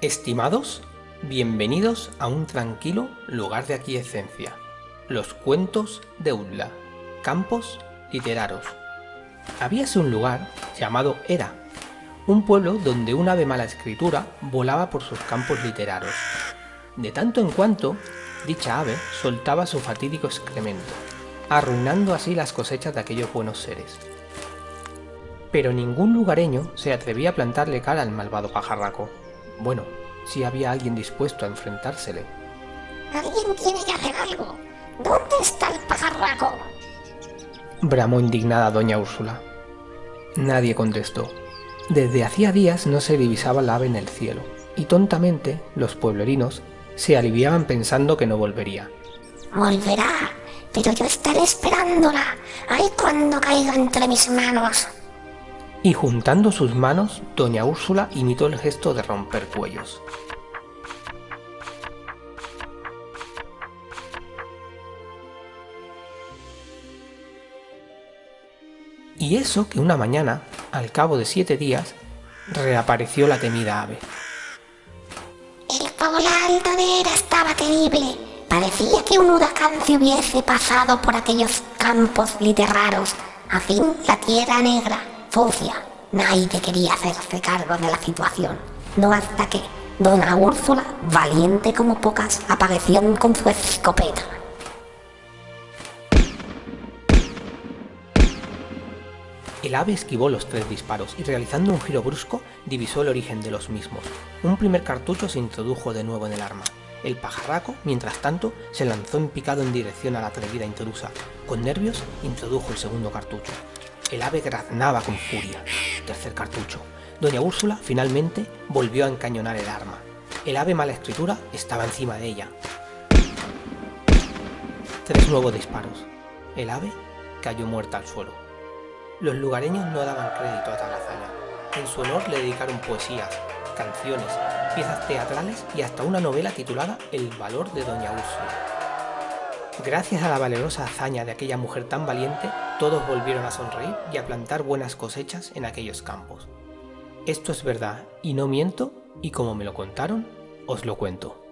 Estimados, bienvenidos a un tranquilo lugar de aquiescencia, los cuentos de Udla, campos literaros. Habíase un lugar llamado Era, un pueblo donde un ave mala escritura volaba por sus campos literarios. De tanto en cuanto, dicha ave soltaba su fatídico excremento, arruinando así las cosechas de aquellos buenos seres. Pero ningún lugareño se atrevía a plantarle cara al malvado pajarraco. Bueno, si había alguien dispuesto a enfrentársele. Alguien tiene que hacer algo. ¿Dónde está el pajarraco? Bramó indignada doña Úrsula. Nadie contestó. Desde hacía días no se divisaba la ave en el cielo, y tontamente los pueblerinos se aliviaban pensando que no volvería. Volverá, pero yo estaré esperándola. Ay, cuando caiga entre mis manos. Y juntando sus manos, doña Úrsula imitó el gesto de romper cuellos. Y eso que una mañana, al cabo de siete días, reapareció la temida ave. El poblado de Era estaba terrible. Parecía que un huracán se hubiese pasado por aquellos campos literaros. A fin, la tierra negra, sucia. Nadie quería hacerse cargo de la situación. No hasta que Dona Úrsula, valiente como pocas, apareció con su escopeta. El ave esquivó los tres disparos y realizando un giro brusco divisó el origen de los mismos. Un primer cartucho se introdujo de nuevo en el arma. El pajarraco, mientras tanto, se lanzó en picado en dirección a la atrevida intrusa. Con nervios, introdujo el segundo cartucho. El ave graznaba con furia. Tercer cartucho. Doña Úrsula, finalmente, volvió a encañonar el arma. El ave mala escritura estaba encima de ella. Tres nuevos disparos. El ave cayó muerta al suelo. Los lugareños no daban crédito a tal hazaña. En su honor le dedicaron poesías, canciones, piezas teatrales y hasta una novela titulada El valor de Doña Úrsula. Gracias a la valerosa hazaña de aquella mujer tan valiente, todos volvieron a sonreír y a plantar buenas cosechas en aquellos campos. Esto es verdad, y no miento, y como me lo contaron, os lo cuento.